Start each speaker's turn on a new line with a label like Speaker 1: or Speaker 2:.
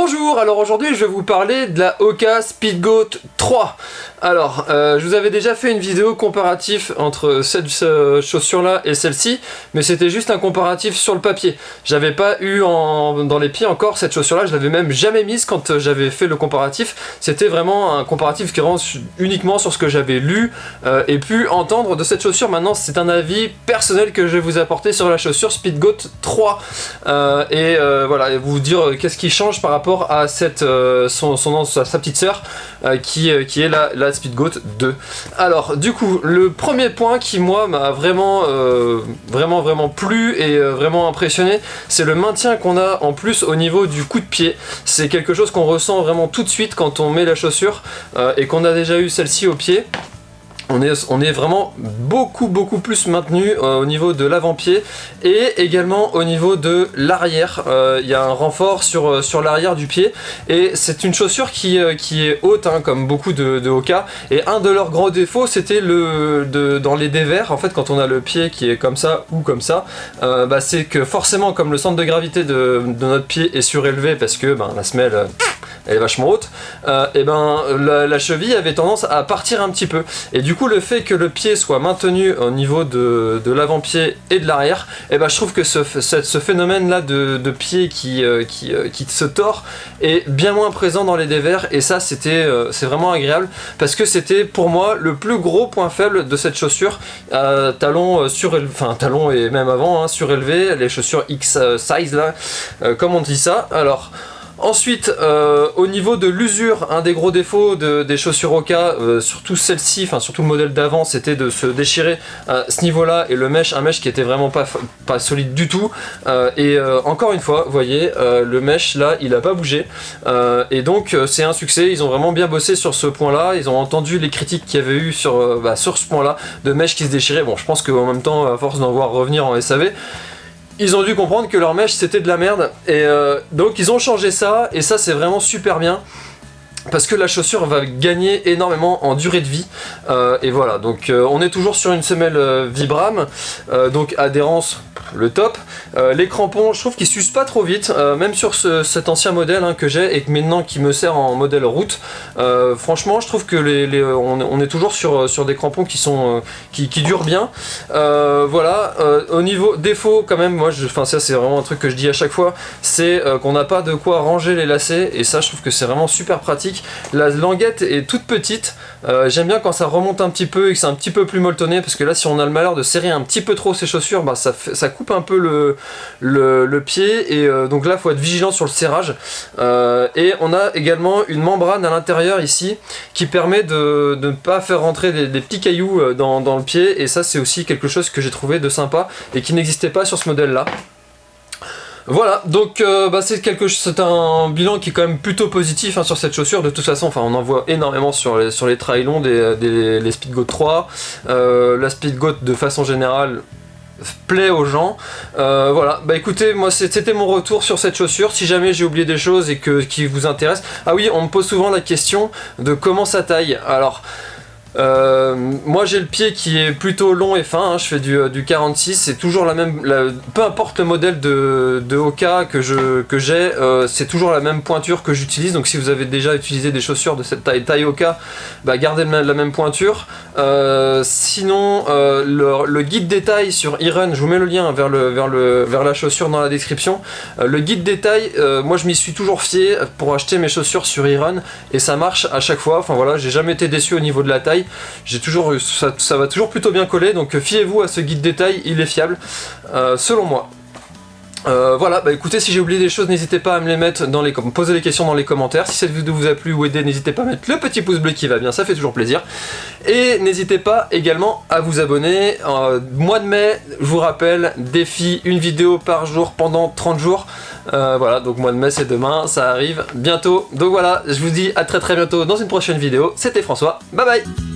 Speaker 1: Bonjour, alors aujourd'hui je vais vous parler de la Oka Speedgoat 3. Alors, euh, je vous avais déjà fait une vidéo comparatif entre cette chaussure là et celle-ci, mais c'était juste un comparatif sur le papier. J'avais pas eu dans les pieds encore cette chaussure là, je l'avais même jamais mise quand j'avais fait le comparatif. C'était vraiment un comparatif qui rend uniquement sur ce que j'avais lu euh, et pu entendre de cette chaussure. Maintenant c'est un avis personnel que je vais vous apporter sur la chaussure Speedgoat 3. Euh, et voilà, vous dire qu'est-ce qui change par rapport à cette, son, son, sa, petite sœur qui, qui est la Speedgoat 2. Alors, du coup, le premier point qui, moi, m'a vraiment, euh, vraiment, vraiment plu et euh, vraiment impressionné, c'est le maintien qu'on a en plus au niveau du coup de pied. C'est quelque chose qu'on ressent vraiment tout de suite quand on met la chaussure euh, et qu'on a déjà eu celle-ci au pied on est, vraiment beaucoup beaucoup plus maintenu euh, au niveau de l'avant-pied et également au niveau de l'arrière. Euh, il y a un renfort sur, euh, sur l'arrière du pied et c'est une chaussure qui, qui est haute hein, comme beaucoup de, de Hoka et un de leurs grands défauts c'était le de, dans les dévers en fait quand on a le pied qui est comme ça ou comme ça bah, c'est que forcément comme le centre de gravité de, notre pied est surélevé parce que ben, la semelle elle est vachement haute, euh, et ben la, cheville avait tendance à partir un petit peu. Et du coup le fait que le pied soit maintenu au niveau de, l'avant-pied et de l'arrière, et ben je trouve que ce, ce phénomène là de, pied qui, euh, qui, euh, qui, se tord est bien moins présent dans les dévers et ça c'était c'est vraiment agréable parce que c'était pour moi le plus gros point faible de cette chaussure talon enfin talon et même avant hein, surélevé, les chaussures X size là, comme on dit ça. Alors Ensuite, euh, au niveau de l'usure, un des gros défauts des chaussures Oka, euh, surtout celle-ci, enfin surtout le modèle d'avant, c'était de se déchirer à ce niveau-là et le mesh, un mesh qui était vraiment pas, solide du tout. Euh, et encore une fois, vous voyez, le mesh là, il a pas bougé. et donc c'est un succès, ils ont vraiment bien bossé sur ce point-là, ils ont entendu les critiques qu'il y avait eu sur, bah, sur ce point-là, de mesh qui se déchirait. Bon, je pense qu'en même temps, à force d'en voir revenir en SAV, ils ont dû comprendre que leur mèche c'était de la merde. Et euh, donc ils ont changé ça et ça c'est vraiment super bien parce que la chaussure va gagner énormément en durée de vie euh, et voilà donc euh, on est toujours sur une semelle Vibram donc adhérence le top. Euh, les crampons, je trouve qu'ils s'usent pas trop vite, euh, même sur cet ancien modèle hein, que j'ai et que maintenant qui me sert en modèle route. Euh, franchement, je trouve que on, est toujours sur, sur des crampons qui sont qui, durent bien. voilà, au niveau défaut quand même, moi, enfin ça c'est vraiment un truc que je dis à chaque fois, c'est qu'on n'a pas de quoi ranger les lacets et ça je trouve que c'est vraiment super pratique. La languette est toute petite, j'aime bien quand ça remonte un petit peu et que c'est un petit peu plus molletonné parce que là si on a le malheur de serrer un petit peu trop ses chaussures, bah, ça, coupe un peu le, pied. Et euh, donc là il faut être vigilant sur le serrage. Euh, et on a également une membrane à l'intérieur ici qui permet de, ne pas faire rentrer des, petits cailloux euh, dans, le pied. Et ça c'est aussi quelque chose que j'ai trouvé de sympa et qui n'existait pas sur ce modèle là voilà, donc bah, c'est quelque c'est un bilan qui est quand même plutôt positif hein, sur cette chaussure. De toute façon, enfin, on en voit énormément sur les, sur les des les Speedgoat 3. la Speedgoat de façon générale, plaît aux gens. Euh, voilà, bah écoutez, moi c'était mon retour sur cette chaussure. Si jamais j'ai oublié des choses et que qui vous intéressent. Ah oui, on me pose souvent la question de comment ça taille. Alors, euh, moi j'ai le pied qui est plutôt long et fin, hein. je fais du, du 46, c'est toujours la même, peu importe le modèle de, de Hoka que j'ai, que euh, c'est toujours la même pointure que j'utilise, donc si vous avez déjà utilisé des chaussures de cette taille, taille Hoka, bah gardez la même pointure. Euh, sinon, le, guide détail sur Iron, je vous mets le lien vers, le, vers, le, vers la chaussure dans la description. le guide détail, moi je m'y suis toujours fié pour acheter mes chaussures sur Iron, et ça marche à chaque fois, enfin voilà, j'ai jamais été déçu au niveau de la taille. J'ai toujours ça, va toujours plutôt bien coller, donc euh, fiez-vous à ce guide détail, il est fiable, euh, selon moi. Euh, voilà, bah écoutez, si j'ai oublié des choses, n'hésitez pas à me les mettre dans les poser des questions dans les commentaires. Si cette vidéo vous a plu ou aidé, n'hésitez pas à mettre le petit pouce bleu qui va bien, ça fait toujours plaisir. Et n'hésitez pas également à vous abonner. mois de mai, je vous rappelle, défi une vidéo par jour pendant 30 jours. voilà, donc mois de mai c'est demain, ça arrive bientôt. Donc voilà, je vous dis à très très bientôt dans une prochaine vidéo. C'était François, bye bye